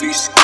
V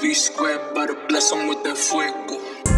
V square, about to bless 'em with that fuego.